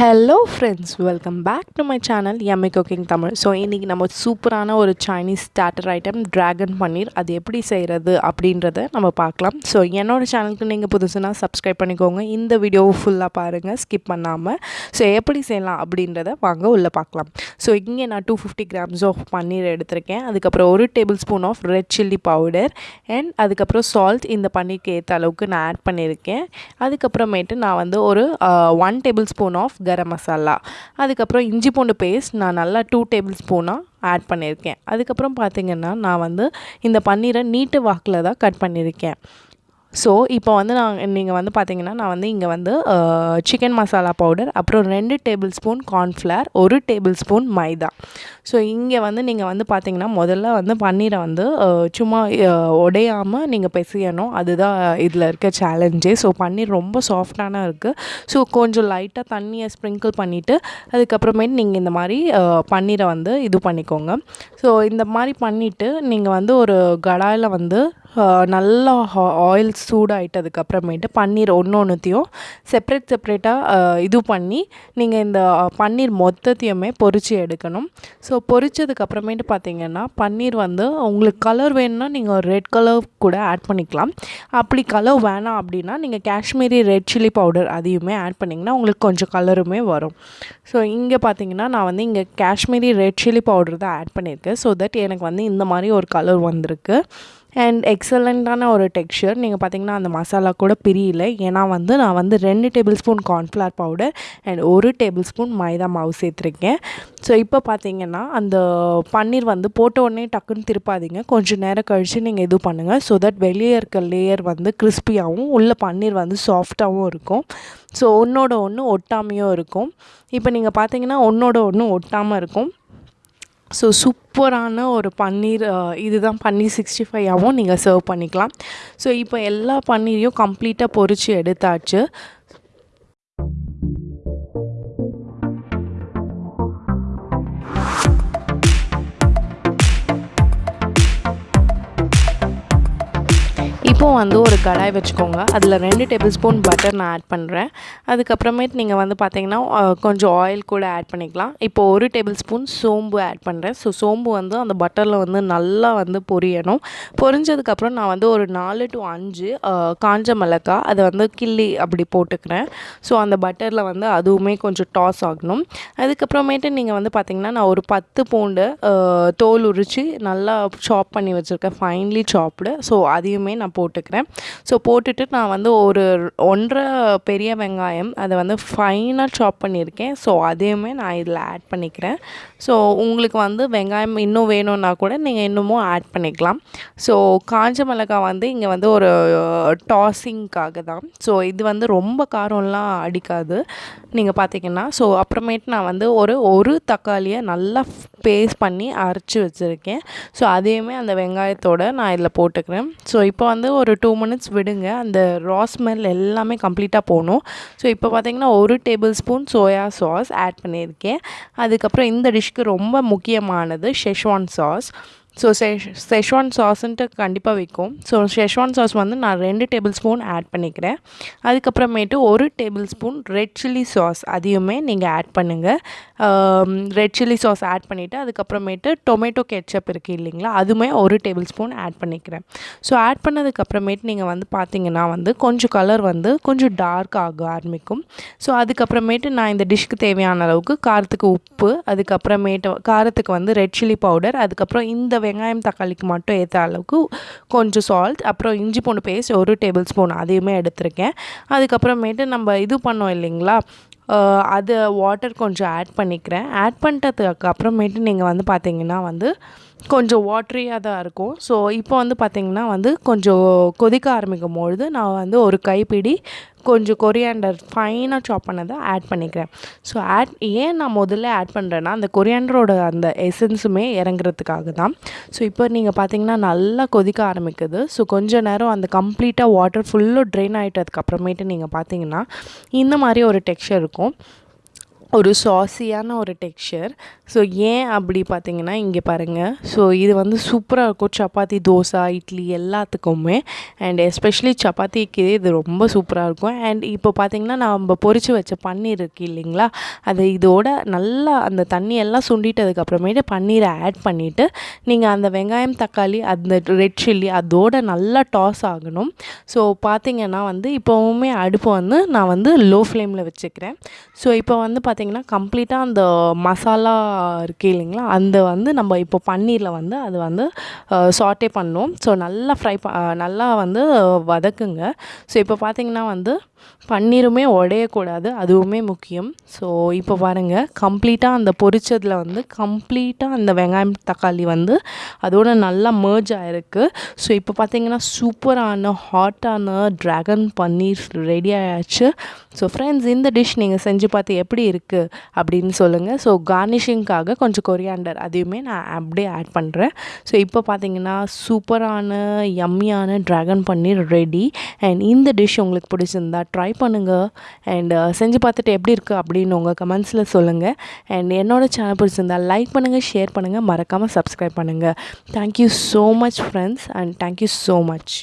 Hello friends welcome back to my channel MI cooking Tamil so இன்றைக்கி நம்ம சூப்பரான ஒரு Chinese starter item dragon paneer அது எப்படி செய்கிறது அப்படின்றத நம்ம பார்க்கலாம். ஸோ என்னோடய சேனலுக்கு நீங்கள் புதுசுனா சப்ஸ்கிரைப் பண்ணிக்கோங்க. இந்த வீடியோவை ஃபுல்லாக பாருங்கள் ஸ்கிப் பண்ணாமல் ஸோ எப்படி செய்யலாம் அப்படின்றத வாங்க உள்ளே பார்க்கலாம். ஸோ இங்கே நான் two fifty grams of paneer எடுத்திருக்கேன். அதுக்கப்புறம் ஒரு tablespoon of red chilli powder and அதுக்கப்புறம் சால்ட் இந்த பன்னீருக்கு ஏற்ற அளவுக்கு நான் ஆட் பண்ணியிருக்கேன். அதுக்கப்புறமேட்டு நான் வந்து ஒரு one table spoon of garam masala அதுக்கப்புறம் இஞ்சி பூண்டு பேஸ்ட் நான் நல்லா டூ டேபிள் ஸ்பூனாக ஆட் பண்ணியிருக்கேன். அதுக்கப்புறம் பார்த்திங்கன்னா நான் வந்து இந்த பன்னீரை நீட்டு வாக்கில் தான் கட் பண்ணியிருக்கேன். ஸோ இப்போ வந்து நான் நீங்கள் வந்து பார்த்தீங்கன்னா நான் வந்து இங்கே வந்து சிக்கன் மசாலா பவுடர் அப்புறம் ரெண்டு டேபிள் ஸ்பூன் கார்ன்ஃப்ளவர் ஒரு டேபிள் ஸ்பூன் மைதா. ஸோ இங்கே வந்து நீங்கள் வந்து பார்த்தீங்கன்னா முதல்ல வந்து பன்னீரை வந்து சும்மா உடையாமல் நீங்கள் பிசையணும். அதுதான் இதில் இருக்க சேலஞ்சே ஸோ பன்னீர் ரொம்ப சாஃப்டான இருக்குது ஸோ கொஞ்சம் லைட்டாக தண்ணியை ஸ்ப்ரிங்கிள் பண்ணிவிட்டு அதுக்கப்புறமேட்டு நீங்கள் இந்த மாதிரி பன்னீரை வந்து இது பண்ணிக்கோங்க. ஸோ இந்த மாதிரி பண்ணிவிட்டு நீங்கள் வந்து ஒரு கடாயில் வந்து நல்லா ஆயில் சூடாயிட்டதுக்கப்புறமேட்டு பன்னீர் ஒன்று ஒன்றுத்தையும் செப்ரேட் செப்ரேட்டாக இது பண்ணி நீங்கள் இந்த பன்னீர் மொத்தத்தையுமே பொரித்து எடுக்கணும். ஸோ பொரிச்சதுக்கப்புறமேட்டு பார்த்தீங்கன்னா பன்னீர் வந்து உங்களுக்கு கலர் வேணும்னா நீங்கள் ரெட் கலர் கூட ஆட் பண்ணிக்கலாம். அப்படி கலர் வேணாம் அப்படின்னா நீங்கள் காஷ்மீரி ரெட் சில்லி பவுடர் அதையுமே ஆட் பண்ணிங்கன்னா உங்களுக்கு கொஞ்சம் கலருமே வரும். ஸோ இங்கே பார்த்தீங்கன்னா நான் வந்து இங்கே காஷ்மீரி ரெட் சில்லி பவுடர் தான் ஆட் பண்ணியிருக்கேன். ஸோ தட் எனக்கு வந்து இந்த மாதிரி ஒரு கலர் வந்திருக்கு. அண்ட் எக்ஸலண்ட்டான ஒரு டெக்ஸ்சர் நீங்கள் பார்த்தீங்கன்னா அந்த மசாலா கூட பிரியல. ஏன்னா வந்து நான் வந்து ரெண்டு table spoon cornflour powder and ஒரு டேபிள் ஸ்பூன் மைதா மாவு சேர்த்துருக்கேன். ஸோ இப்போ பார்த்தீங்கன்னா அந்த பன்னீர் வந்து போட்ட உடனே டக்குன்னு திருப்பாதீங்க. கொஞ்சம் நேரம் கழித்து நீங்கள் இது பண்ணுங்கள் ஸோ தட் வெளியே இருக்க லேயர் வந்து கிறிஸ்பியாகவும் உள்ள பன்னீர் வந்து சாஃப்டாகவும் இருக்கும். ஸோ ஒன்றோட ஒன்று ஒட்டாமையும் இருக்கும். இப்போ நீங்கள் பார்த்தீங்கன்னா ஒன்றோட ஒன்று ஒட்டாமல் இருக்கும். ஸோ சூப்பரான ஒரு பன்னீர் இதுதான் பன்னீர் சிக்ஸ்டி ஃபைவாகவும் நீங்கள் சர்வ் பண்ணிக்கலாம். ஸோ இப்போ எல்லா பன்னீரையும் கம்ப்ளீட்டாக பொறிச்சு எடுத்தாச்சு. இப்போ வந்து ஒரு கடாய் வச்சுக்கோங்க. அதில் ரெண்டு டேபிள் ஸ்பூன் பட்டர் நான் ஆட் பண்ணுறேன் அதுக்கப்புறமேட்டு நீங்கள் வந்து பார்த்தீங்கன்னா கொஞ்சம் ஆயில் கூட ஆட் பண்ணிக்கலாம். இப்போ ஒரு டேபிள் ஸ்பூன் சோம்பு ஆட் பண்ணுறேன் ஸோ சோம்பு வந்து அந்த பட்டரில் வந்து நல்லா வந்து பொரியணும். பொரிஞ்சதுக்கப்புறம் நான் வந்து ஒரு நாலு டு அஞ்சு காஞ்ச மிளகாய் அதை வந்து கிள்ளி அப்படி போட்டுக்கிறேன். ஸோ அந்த பட்டரில் வந்து அதுவுமே கொஞ்சம் டாஸ் ஆகணும். அதுக்கப்புறமேட்டு நீங்கள் வந்து பார்த்திங்கன்னா நான் ஒரு பத்து பூண்டு தோல் உரித்து நல்லா சாப் பண்ணி வச்சுருக்கேன். ஃபைன்லி சாப்டு ஸோ அதையுமே நான் போட்டு போட்டுக்கிறேன். ஸோ போட்டுட்டு நான் வந்து ஒரு ஒன்றரை பெரிய வெங்காயம் அதை வந்து ஃபைனாக சாப் பண்ணியிருக்கேன். ஸோ அதையுமே நான் இதில் ஆட் பண்ணிக்கிறேன். ஸோ உங்களுக்கு வந்து வெங்காயம் இன்னும் வேணும்னா கூட நீங்கள் இன்னமும் ஆட் பண்ணிக்கலாம். ஸோ காஞ்ச மிளகாய் வந்து இங்கே வந்து ஒரு டாஸிங்க்காக தான். ஸோ இது வந்து ரொம்ப காரம்லாம் அடிக்காது. நீங்கள் பார்த்தீங்கன்னா ஸோ அப்புறமேட்டு நான் வந்து ஒரு ஒரு தக்காளியை நல்லா பேஸ்ட் பண்ணி அரைச்சி வச்சுருக்கேன். ஸோ அதையுமே அந்த வெங்காயத்தோடு நான் இதில் போட்டுக்கிறேன். ஸோ இப்போ வந்து ஒரு டூ மினிட்ஸ் விடுங்க. அந்த ரா ஸ்மெல் எல்லாமே கம்ப்ளீட்டாக போகணும். ஸோ இப்போ பார்த்திங்கன்னா ஒரு table spoon soya sauce add பண்ணியிருக்கேன். அதுக்கப்புறம் இந்த டிஷ்க்கு ரொம்ப முக்கியமானது ஷெஷ்வான் சாஸ் ஸோ செஷ் செஷ்வான் சாஸ்ன்ட்டு கண்டிப்பாக விற்கும் ஸோ ஷெஷ்வான் சாஸ் வந்து நான் ரெண்டு டேபிள் ஸ்பூன் ஆட் பண்ணிக்கிறேன். அதுக்கப்புறமேட்டு ஒரு table spoon red chilli sauce அதையுமே நீங்கள் ஆட் பண்ணுங்கள் ரெட் சில்லி சாஸ் ஆட் பண்ணிவிட்டு அதுக்கப்புறமேட்டு டொமேட்டோ கெச்சப் இருக்குது இல்லைங்களா அதுவுமே ஒரு டேபிள் ஸ்பூன் ஆட் பண்ணிக்கிறேன். ஸோ ஆட் பண்ணதுக்கப்புறமேட்டு நீங்கள் வந்து பார்த்தீங்கன்னா வந்து கொஞ்சம் கலர் வந்து கொஞ்சம் டார்க் ஆக ஆரம்பிக்கும். ஸோ அதுக்கப்புறமேட்டு நான் இந்த டிஷ்க்கு தேவையான அளவுக்கு காரத்துக்கு உப்பு அதுக்கப்புறமேட்டு காரத்துக்கு வந்து ரெட் சில்லி பவுடர் அதுக்கப்புறம் இந்த வெங்காயம் தக்காளிக்கு மட்டும் ஏற்ற அளவுக்கு கொஞ்சம் சால்ட் அப்புறம் இஞ்சி பூண்டு பேஸ்ட் ஒரு டேபிள் ஸ்பூன் அதையுமே எடுத்திருக்கேன். அதுக்கப்புறமேட்டு நம்ம இது பண்ணோம் இல்லைங்களா? அது வாட்டர் கொஞ்சம் ஆட் பண்ணிக்கிறேன். ஆட் பண்ணிட்டதுக்கு அப்புறமேட்டு நீங்கள் வந்து பார்த்தீங்கன்னா வந்து கொஞ்சம் வாட்ரியாக தான் இருக்கும். ஸோ இப்போ வந்து பார்த்திங்கன்னா வந்து கொஞ்சம் கொதிக்க ஆரம்பிக்கும் பொழுது நான் வந்து ஒரு கைப்பிடி கொஞ்சம் கொரியாண்டர் ஃபைனாக சாப் பண்ணதை ஆட் பண்ணிக்கிறேன். ஸோ ஆட் ஏன் நான் முதல்ல ஆட் பண்ணுறேன்னா அந்த கொரியாண்டரோட அந்த எசன்ஸுமே இறங்குறதுக்காக தான். ஸோ இப்போ நீங்கள் பார்த்தீங்கன்னா நல்லா கொதிக்க ஆரம்பிக்குது. ஸோ கொஞ்ச நேரம் அந்த கம்ப்ளீட்டாக வாட்டர் ஃபுல்லும் ட்ரெயின் ஆகிட்டதுக்கு அப்புறமேட்டு நீங்கள் பார்த்தீங்கன்னா இந்த மாதிரி ஒரு டெக்ஸ்டர் இருக்கும். ஒரு சாஸியான ஒரு டெக்ஸ்சர் ஸோ ஏன் அப்படி பார்த்தீங்கன்னா இங்கே பாருங்கள் ஸோ இது வந்து சூப்பராக இருக்கும். சப்பாத்தி தோசை இட்லி எல்லாத்துக்குமே. அண்ட் எஸ்பெஷலி சப்பாத்திக்கு இது ரொம்ப சூப்பராக இருக்கும். அண்ட் இப்போ பார்த்தீங்கன்னா நம்ம பொறிச்சு வச்ச பன்னீர் இருக்கு இல்லைங்களா? அதை இதோட நல்லா அந்த தண்ணி எல்லாம் சுண்டிட்டதுக்கப்புறமேட்டு பன்னீரை ஆட் பண்ணிவிட்டு நீங்கள் அந்த வெங்காயம் தக்காளி அந்த ரெட் சில்லி அதோட நல்லா டாஸ் ஆகணும். ஸோ பார்த்தீங்கன்னா வந்து இப்போவுமே அடுப்பு வந்து நான் வந்து லோ ஃப்ளேமில் வச்சுக்கிறேன். ஸோ இப்போ வந்து பார்த்திங்கன்னா கம்ப்ளீட்டாக அந்த மசாலா இருக்குது இல்லைங்களா? அந்த வந்து நம்ம இப்போ பன்னீரில் வந்து அது வந்து சாட்டே பண்ணோம். ஸோ நல்லா ஃப்ரை ப நல்லா வந்து வதக்குங்க. ஸோ இப்போ பார்த்திங்கன்னா வந்து பன்னீருமே உடையக்கூடாது. அதுவுமே முக்கியம். ஸோ இப்போ பாருங்கள் கம்ப்ளீட்டாக அந்த பொரிச்சதில் வந்து கம்ப்ளீட்டாக அந்த வெங்காயம் தக்காளி வந்து அதோட நல்லா மேர்ஜ் ஆகிருக்கு ஸோ இப்போ பார்த்தீங்கன்னா சூப்பரான ஹாட்டான ட்ராகன் பன்னீர் ரெடி ஆயாச்சு. ஸோ ஃப்ரெண்ட்ஸ் இந்த டிஷ் நீங்கள் செஞ்சு பார்த்து எப்படி இருக்குது அப்படின்னு சொல்லுங்கள் ஸோ கார்னிஷிங்காக கொஞ்சம் கொரியாண்டர் அதையுமே நான் அப்படியே ஆட் பண்ணுறேன் ஸோ இப்போ பார்த்தீங்கன்னா சூப்பரான யம்மியான ட்ராகன் பன்னீர் ரெடி அண்ட் இந்த டிஷ் உங்களுக்கு பிடிச்சிருந்தா ட்ரை பண்ணுங்கள் அண்ட் uh, செஞ்சு பார்த்துட்டு எப்படி இருக்குது அப்படின்னு உங்கள் கமெண்ட்ஸில் சொல்லுங்கள் அண்ட் என்னோடய சேனல் பிடிச்சிருந்தா லைக் பண்ணுங்கள் ஷேர் பண்ணுங்கள் மறக்காமல் சப்ஸ்கிரைப் பண்ணுங்கள் thank you so much friends and thank you so much